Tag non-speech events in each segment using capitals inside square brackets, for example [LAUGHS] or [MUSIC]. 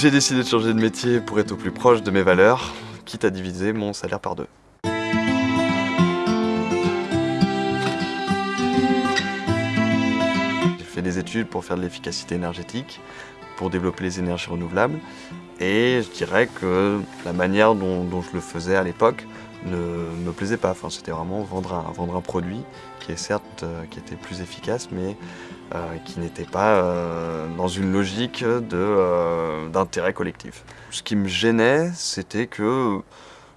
J'ai décidé de changer de métier pour être au plus proche de mes valeurs, quitte à diviser mon salaire par deux. J'ai fait des études pour faire de l'efficacité énergétique, pour développer les énergies renouvelables, et je dirais que la manière dont, je le faisais à l'époque ne me plaisait pas. Enfin, C'était vraiment vendre un, vendre un produit qui est certes euh, qui était plus efficace, mais euh, qui n'était pas euh, dans une logique d'intérêt collectif. Ce qui me gênait, c'était que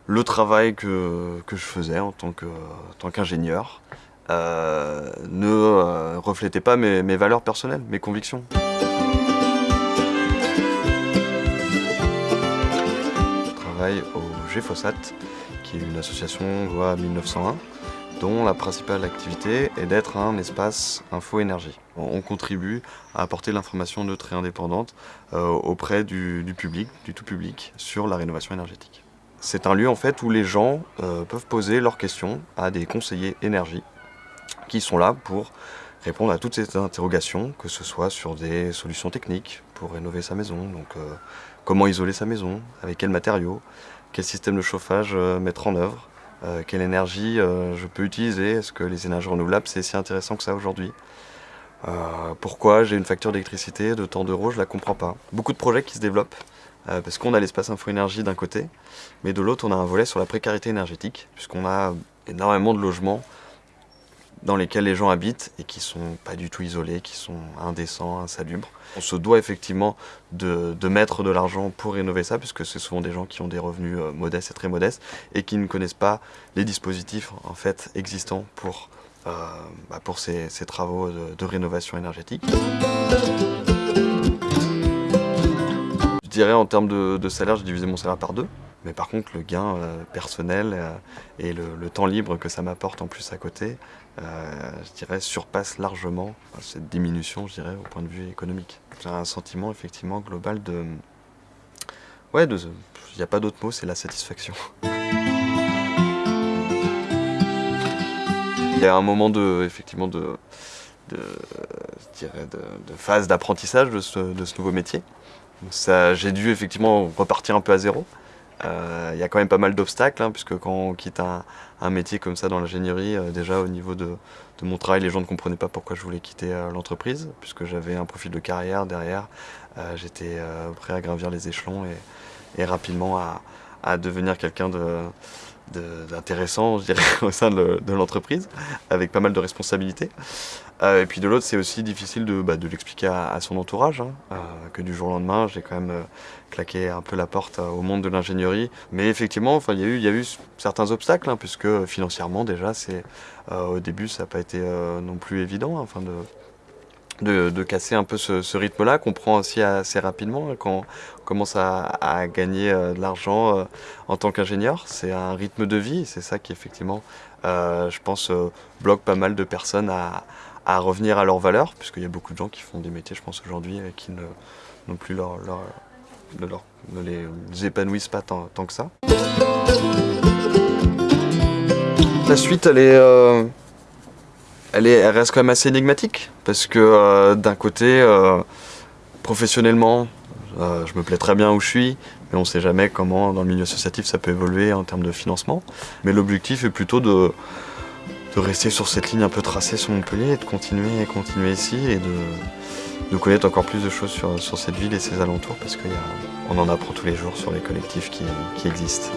le travail que, que, je faisais en tant qu'ingénieur ne reflétait pas mes, mes valeurs personnelles, mes convictions. GFOSAT, qui est une association loi 1901, dont la principale activité est d'être un espace info-énergie. On contribue à apporter l'information neutre et indépendante euh, auprès du, public, du tout public, sur la rénovation énergétique. C'est un lieu en fait où les gens euh, peuvent poser leurs questions à des conseillers énergie qui sont là pour répondre à toutes ces interrogations, que ce soit sur des solutions techniques pour rénover sa maison, donc euh, comment isoler sa maison, avec quels matériaux, quel système de chauffage euh, mettre en œuvre, euh, quelle énergie je peux utiliser, est-ce que les énergies renouvelables c'est si intéressant que ça aujourd'hui pourquoi j'ai une facture d'électricité de tant d'euros, je la comprends pas. Beaucoup de projets qui se développent, parce qu'on a l'espace info-énergie d'un côté, mais de l'autre on a un volet sur la précarité énergétique, puisqu'on a énormément de logements dans lesquels les gens habitent et qui sont pas du tout isolés, qui sont indécents, insalubres. On se doit effectivement de, mettre de l'argent pour rénover ça, puisque c'est souvent des gens qui ont des revenus euh, modestes et très modestes et qui ne connaissent pas les dispositifs en fait existants pour, euh, bah, pour ces, travaux de, rénovation énergétique. Je dirais en termes de, de salaire, j'ai divisé mon salaire par deux. Mais par contre, le gain euh, personnel euh, et le, temps libre que ça m'apporte en plus à côté, euh, je dirais, surpasse largement cette diminution, je dirais, au point de vue économique. J'ai un sentiment, effectivement, global de... Ouais, il n'y a pas d'autre mot, c'est la satisfaction. Il y a un moment de, effectivement, de, je dirais de, phase d'apprentissage de ce nouveau métier. J'ai dû effectivement repartir un peu à zéro. Il euh, y a quand même pas mal d'obstacles, hein, puisque quand on quitte un, métier comme ça dans l'ingénierie, euh, déjà au niveau de, mon travail, les gens ne comprenaient pas pourquoi je voulais quitter euh, l'entreprise, puisque j'avais un profil de carrière derrière. J'étais prêt à gravir les échelons et, rapidement à devenir quelqu'un de, d'intéressant, je dirais, [LAUGHS] au sein de, l'entreprise, avec pas mal de responsabilités. Euh, et puis de l'autre, c'est aussi difficile de, bah, l'expliquer à, son entourage, hein, euh, que du jour au lendemain, j'ai quand même euh, claqué un peu la porte au monde de l'ingénierie. Mais effectivement, il y, a eu, certains obstacles, hein, puisque financièrement, déjà, au début, ça n'a pas été non plus évident, hein, de de, casser un peu ce, rythme-là, qu'on prend aussi assez rapidement hein, quand on commence à, gagner euh, de l'argent euh, en tant qu'ingénieur. C'est un rythme de vie, c'est ça qui effectivement, euh, je pense, bloque pas mal de personnes à, revenir à leurs valeurs, puisqu'il y a beaucoup de gens qui font des métiers, je pense, aujourd'hui, qui ne, non plus leur, ne, les, épanouissent pas tant, que ça. La suite, elle est elle, reste quand même assez énigmatique parce que euh, d'un côté, euh, professionnellement, euh, je me plais très bien où je suis, mais on ne sait jamais comment dans le milieu associatif ça peut évoluer en termes de financement. Mais l'objectif est plutôt de, rester sur cette ligne un peu tracée sur Montpellier et de continuer et continuer ici et de, connaître encore plus de choses sur, cette ville et ses alentours parce qu'on en apprend tous les jours sur les collectifs qui existent.